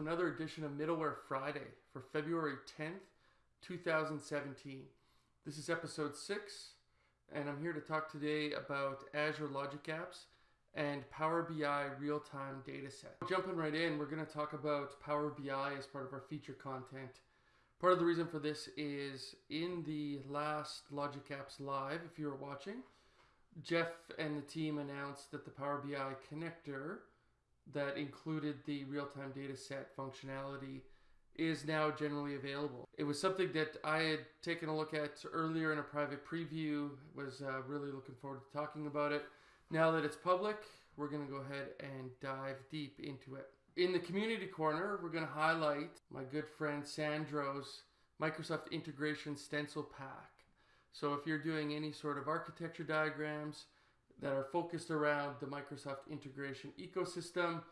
another edition of Middleware Friday for February 10th, 2017. This is episode 6, and I'm here to talk today about Azure Logic Apps and Power BI real-time data set. Jumping right in, we're going to talk about Power BI as part of our feature content. Part of the reason for this is in the last Logic Apps Live, if you were watching, Jeff and the team announced that the Power BI connector that included the real-time data set functionality is now generally available. It was something that I had taken a look at earlier in a private preview, was uh, really looking forward to talking about it. Now that it's public, we're going to go ahead and dive deep into it. In the community corner, we're going to highlight my good friend Sandro's Microsoft Integration Stencil Pack. So if you're doing any sort of architecture diagrams, that are focused around the Microsoft integration ecosystem.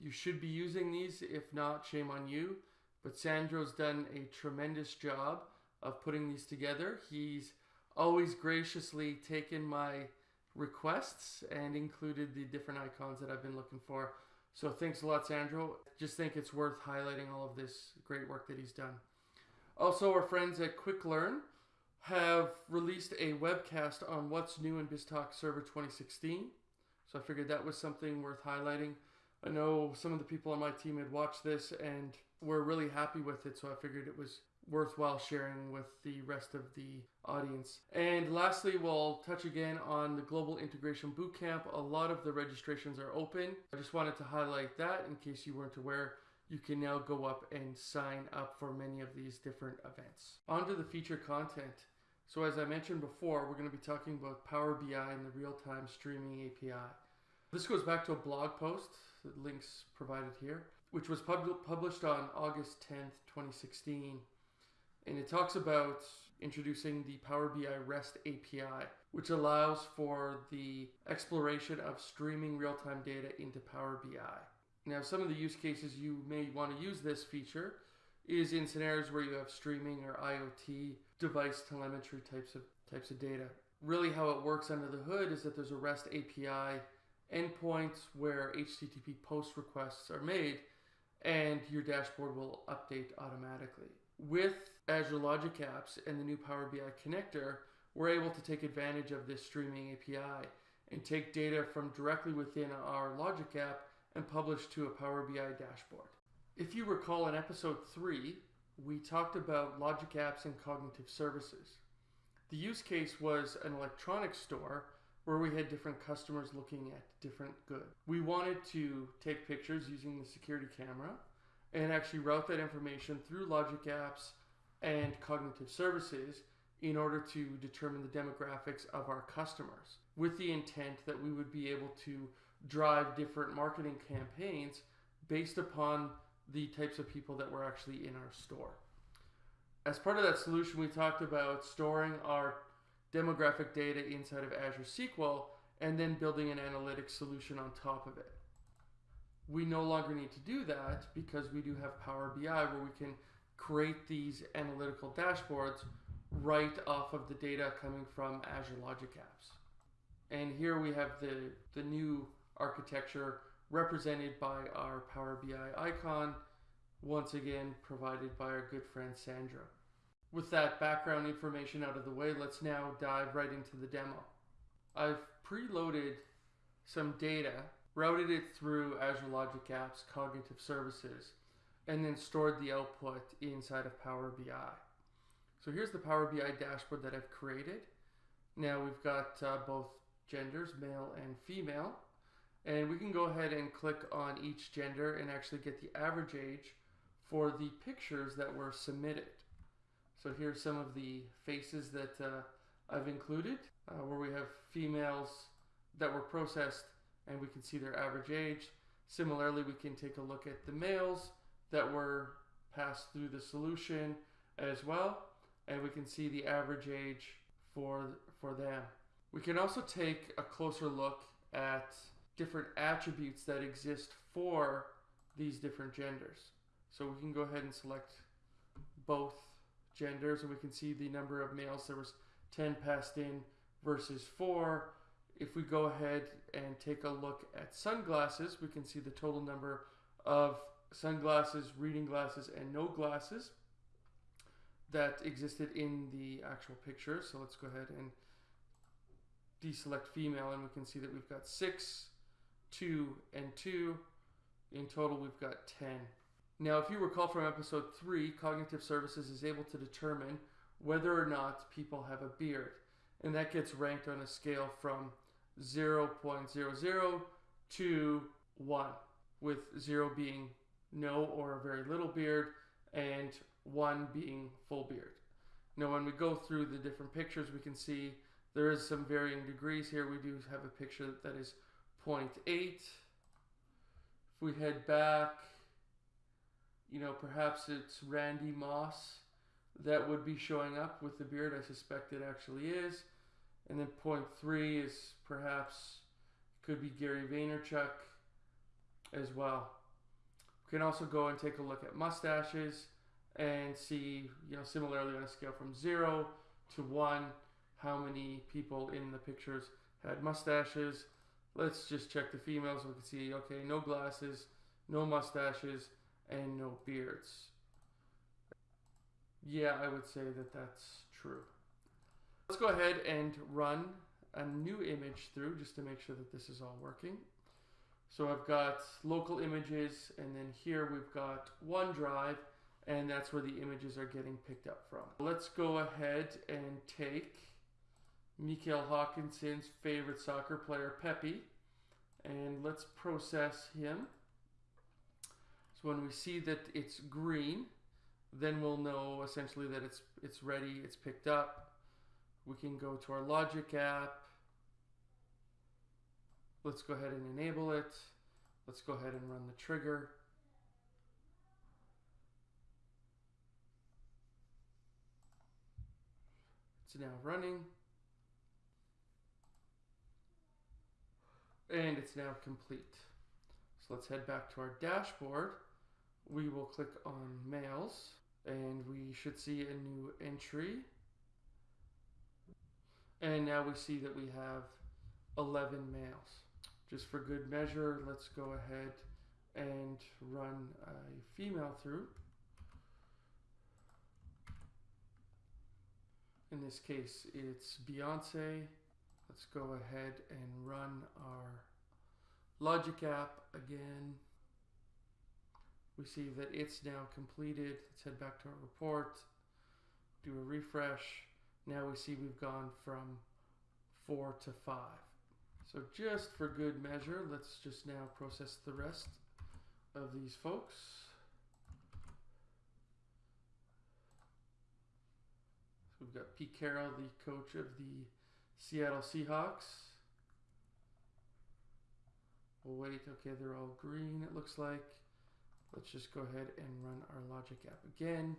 You should be using these. If not, shame on you. But Sandro's done a tremendous job of putting these together. He's always graciously taken my requests and included the different icons that I've been looking for. So thanks a lot, Sandro. Just think it's worth highlighting all of this great work that he's done. Also, our friends at Quick Learn have released a webcast on what's new in BizTalk Server 2016. So I figured that was something worth highlighting. I know some of the people on my team had watched this and were really happy with it, so I figured it was worthwhile sharing with the rest of the audience. And lastly, we'll touch again on the Global Integration Bootcamp. A lot of the registrations are open. I just wanted to highlight that in case you weren't aware you can now go up and sign up for many of these different events. On to the feature content. So as I mentioned before, we're going to be talking about Power BI and the real-time streaming API. This goes back to a blog post, the links provided here, which was pub published on August 10th, 2016. And it talks about introducing the Power BI REST API, which allows for the exploration of streaming real-time data into Power BI. Now, some of the use cases you may want to use this feature is in scenarios where you have streaming or IoT device telemetry types of types of data. Really how it works under the hood is that there's a REST API endpoint where HTTP post requests are made and your dashboard will update automatically. With Azure Logic Apps and the new Power BI connector, we're able to take advantage of this streaming API and take data from directly within our Logic app and published to a Power BI dashboard. If you recall in episode 3, we talked about logic apps and cognitive services. The use case was an electronics store where we had different customers looking at different goods. We wanted to take pictures using the security camera and actually route that information through logic apps and cognitive services in order to determine the demographics of our customers with the intent that we would be able to drive different marketing campaigns based upon the types of people that were actually in our store. As part of that solution, we talked about storing our demographic data inside of Azure SQL and then building an analytics solution on top of it. We no longer need to do that because we do have Power BI where we can create these analytical dashboards right off of the data coming from Azure Logic Apps. And here we have the, the new architecture represented by our Power BI icon, once again provided by our good friend Sandro. With that background information out of the way, let's now dive right into the demo. I've preloaded some data, routed it through Azure Logic Apps Cognitive Services, and then stored the output inside of Power BI. So here's the Power BI dashboard that I've created. Now we've got uh, both genders, male and female. And we can go ahead and click on each gender and actually get the average age for the pictures that were submitted. So here's some of the faces that uh, I've included uh, where we have females that were processed and we can see their average age. Similarly, we can take a look at the males that were passed through the solution as well and we can see the average age for, for them. We can also take a closer look at different attributes that exist for these different genders. So we can go ahead and select both genders and we can see the number of males. There was 10 passed in versus 4. If we go ahead and take a look at sunglasses, we can see the total number of sunglasses, reading glasses, and no glasses that existed in the actual picture. So let's go ahead and deselect female and we can see that we've got six, two, and two. In total, we've got 10. Now, if you recall from episode three, Cognitive Services is able to determine whether or not people have a beard. And that gets ranked on a scale from 0.00 to 1, with 0 being no or a very little beard, and 1 being full beard. Now, when we go through the different pictures, we can see there is some varying degrees here. We do have a picture that is 0.8. If we head back, you know, perhaps it's Randy Moss that would be showing up with the beard. I suspect it actually is. And then 0.3 is perhaps, could be Gary Vaynerchuk as well. We can also go and take a look at mustaches and see, you know, similarly on a scale from 0 to 1, how many people in the pictures had mustaches. Let's just check the females. We can see, okay, no glasses, no mustaches, and no beards. Yeah, I would say that that's true. Let's go ahead and run a new image through just to make sure that this is all working. So I've got local images and then here we've got OneDrive and that's where the images are getting picked up from. Let's go ahead and take Mikael Håkansson's favorite soccer player, Pepe, and let's process him. So when we see that it's green, then we'll know essentially that it's it's ready, it's picked up. We can go to our Logic app. Let's go ahead and enable it. Let's go ahead and run the trigger. It's now running. And it's now complete. So let's head back to our dashboard. We will click on males and we should see a new entry. And now we see that we have 11 males. Just for good measure, let's go ahead and run a female through. In this case, it's Beyonce. Let's go ahead and run our Logic app again. We see that it's now completed. Let's head back to our report, do a refresh. Now we see we've gone from four to five. So just for good measure, let's just now process the rest of these folks. So we've got Pete Carroll, the coach of the Seattle Seahawks. We'll wait. Okay, they're all green, it looks like. Let's just go ahead and run our Logic app again.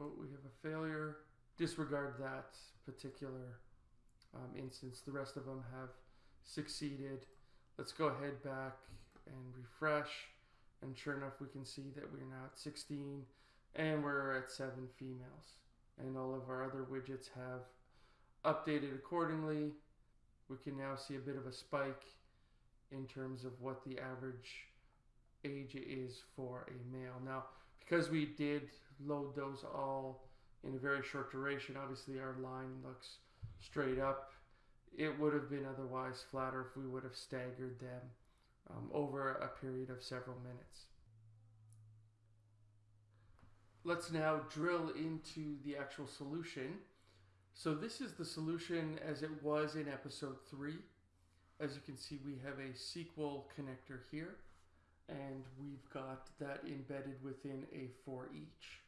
Oh, we have a failure. Disregard that particular um, instance. The rest of them have succeeded. Let's go ahead back and refresh. And sure enough, we can see that we're now at 16 and we're at seven females. And all of our other widgets have updated accordingly. We can now see a bit of a spike in terms of what the average age is for a male. Now, because we did load those all in a very short duration, obviously our line looks straight up. It would have been otherwise flatter if we would have staggered them um, over a period of several minutes. Let's now drill into the actual solution. So this is the solution as it was in episode 3. As you can see, we have a SQL connector here, and we've got that embedded within a for each.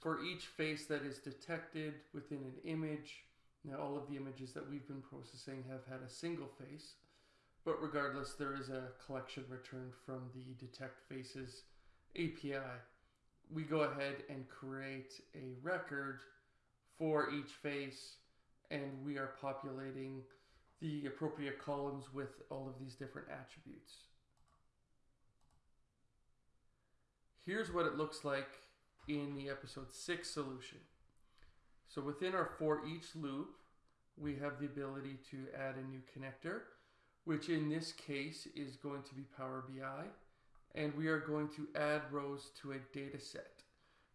For each face that is detected within an image, now all of the images that we've been processing have had a single face, but regardless, there is a collection returned from the Detect Faces API. We go ahead and create a record for each face, and we are populating the appropriate columns with all of these different attributes. Here's what it looks like in the episode 6 solution. So within our for each loop, we have the ability to add a new connector, which in this case is going to be Power BI. And we are going to add rows to a data set.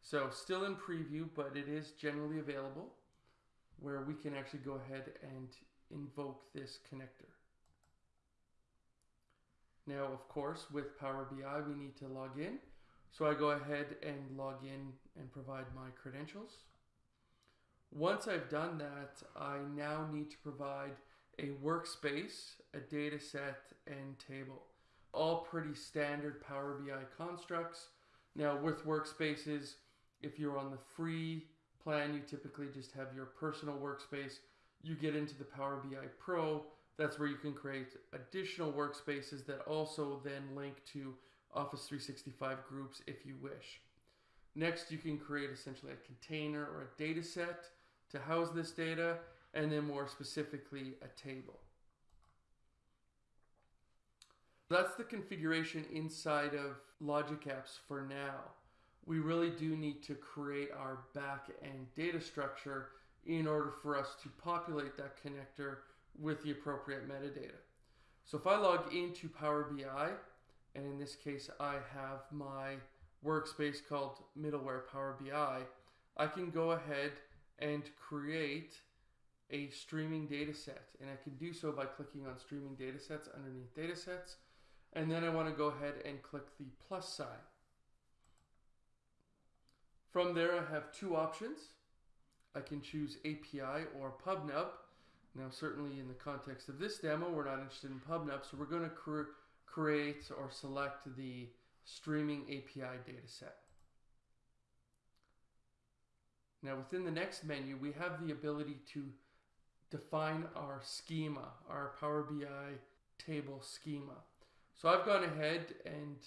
So still in preview, but it is generally available where we can actually go ahead and invoke this connector. Now, of course, with Power BI, we need to log in. So I go ahead and log in and provide my credentials. Once I've done that, I now need to provide a workspace, a data set, and table. All pretty standard Power BI constructs. Now with workspaces, if you're on the free plan, you typically just have your personal workspace. You get into the Power BI Pro, that's where you can create additional workspaces that also then link to Office 365 groups if you wish. Next, you can create essentially a container or a data set to house this data, and then more specifically, a table. That's the configuration inside of Logic Apps for now. We really do need to create our back-end data structure in order for us to populate that connector with the appropriate metadata. So if I log into Power BI, and in this case I have my workspace called middleware Power BI, I can go ahead and create a streaming data set. And I can do so by clicking on streaming data sets underneath data sets. And then I want to go ahead and click the plus sign. From there, I have two options. I can choose API or PubNub. Now, certainly in the context of this demo, we're not interested in PubNub, so we're going to cre create or select the streaming API dataset. Now, within the next menu, we have the ability to define our schema, our Power BI table schema. So I've gone ahead and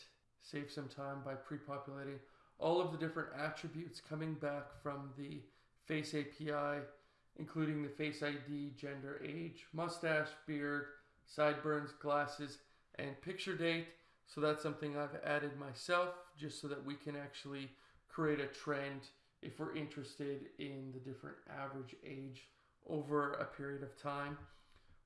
saved some time by pre-populating all of the different attributes coming back from the Face API including the Face ID, gender, age, mustache, beard, sideburns, glasses, and picture date. So that's something I've added myself just so that we can actually create a trend if we're interested in the different average age over a period of time.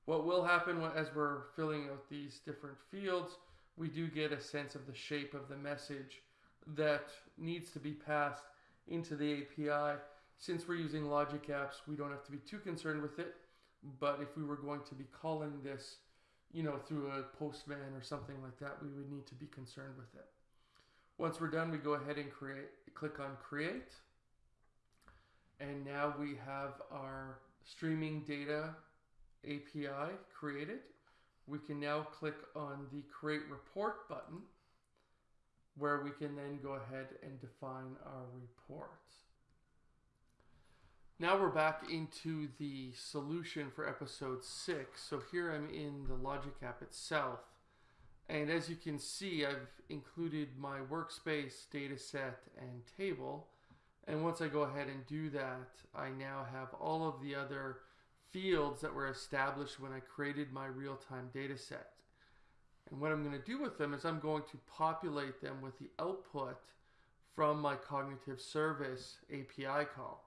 What will happen as we're filling out these different fields, we do get a sense of the shape of the message that needs to be passed into the API since we're using Logic Apps, we don't have to be too concerned with it. But if we were going to be calling this, you know, through a postman or something like that, we would need to be concerned with it. Once we're done, we go ahead and create, click on create. And now we have our streaming data API created. We can now click on the create report button where we can then go ahead and define our report. Now we're back into the solution for episode 6. So here I'm in the Logic app itself. And as you can see, I've included my workspace, dataset, and table. And once I go ahead and do that, I now have all of the other fields that were established when I created my real-time dataset. And what I'm going to do with them is I'm going to populate them with the output from my cognitive service API call.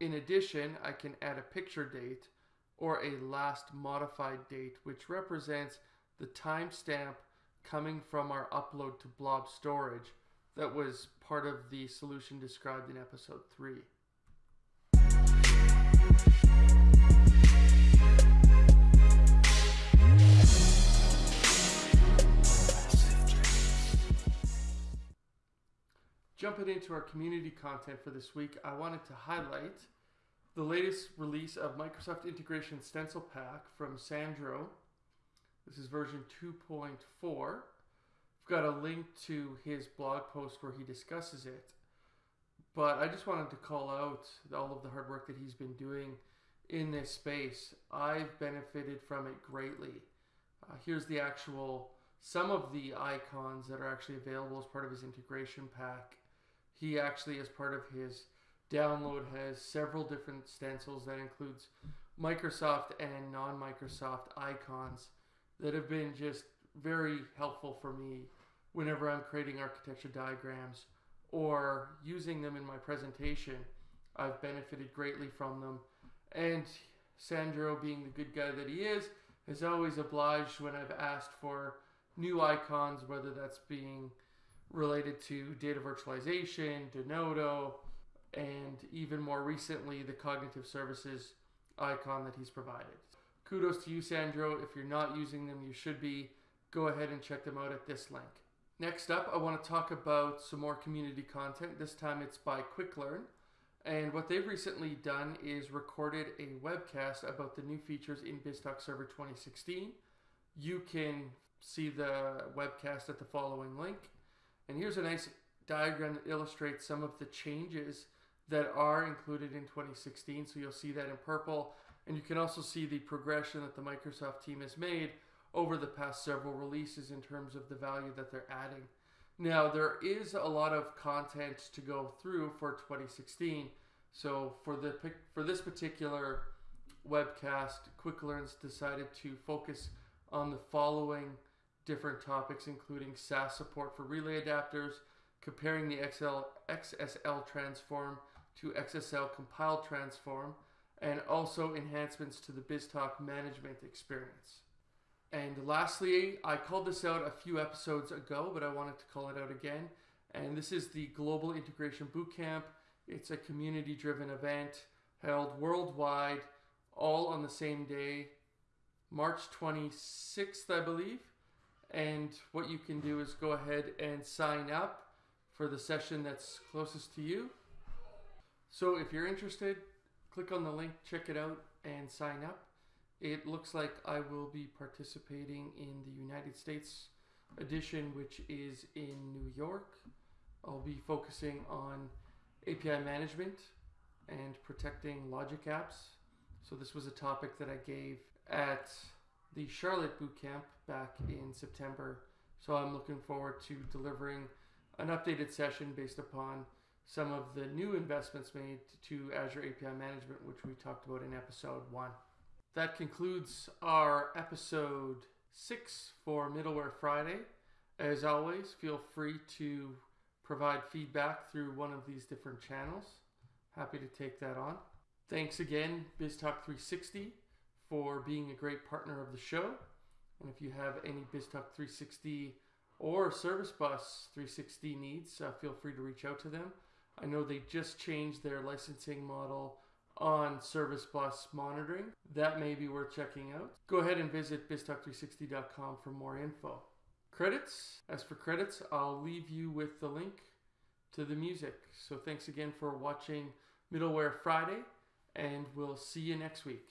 In addition, I can add a picture date or a last modified date, which represents the timestamp coming from our upload to blob storage that was part of the solution described in episode 3. Jumping into our community content for this week, I wanted to highlight the latest release of Microsoft Integration Stencil Pack from Sandro. This is version 2.4. We've got a link to his blog post where he discusses it. But I just wanted to call out all of the hard work that he's been doing in this space. I've benefited from it greatly. Uh, here's the actual, some of the icons that are actually available as part of his integration pack. He actually, as part of his download has several different stencils that includes Microsoft and non-Microsoft icons that have been just very helpful for me whenever I'm creating architecture diagrams or using them in my presentation. I've benefited greatly from them. And Sandro, being the good guy that he is, has always obliged when I've asked for new icons, whether that's being related to data virtualization, Denodo, and even more recently, the cognitive services icon that he's provided. Kudos to you, Sandro. If you're not using them, you should be. Go ahead and check them out at this link. Next up, I want to talk about some more community content. This time it's by QuickLearn. And what they've recently done is recorded a webcast about the new features in BizTalk Server 2016. You can see the webcast at the following link. And here's a nice diagram that illustrates some of the changes that are included in 2016. So you'll see that in purple. And you can also see the progression that the Microsoft team has made over the past several releases in terms of the value that they're adding. Now, there is a lot of content to go through for 2016. So for the for this particular webcast, QuickLearn's decided to focus on the following different topics, including SAS support for relay adapters, comparing the XL, XSL transform to XSL compile transform, and also enhancements to the BizTalk management experience. And lastly, I called this out a few episodes ago, but I wanted to call it out again. And this is the Global Integration Bootcamp. It's a community driven event held worldwide, all on the same day, March 26th, I believe. And what you can do is go ahead and sign up for the session that's closest to you. So if you're interested, click on the link, check it out, and sign up. It looks like I will be participating in the United States edition, which is in New York. I'll be focusing on API management and protecting logic apps. So this was a topic that I gave at the Charlotte Bootcamp back in September. So I'm looking forward to delivering an updated session based upon some of the new investments made to Azure API management, which we talked about in episode one. That concludes our episode six for Middleware Friday. As always, feel free to provide feedback through one of these different channels. Happy to take that on. Thanks again, BizTalk 360, for being a great partner of the show. And if you have any BizTalk 360 or Service Bus 360 needs, uh, feel free to reach out to them. I know they just changed their licensing model on Service Bus monitoring. That may be worth checking out. Go ahead and visit biztalk360.com for more info. Credits. As for credits, I'll leave you with the link to the music. So thanks again for watching Middleware Friday, and we'll see you next week.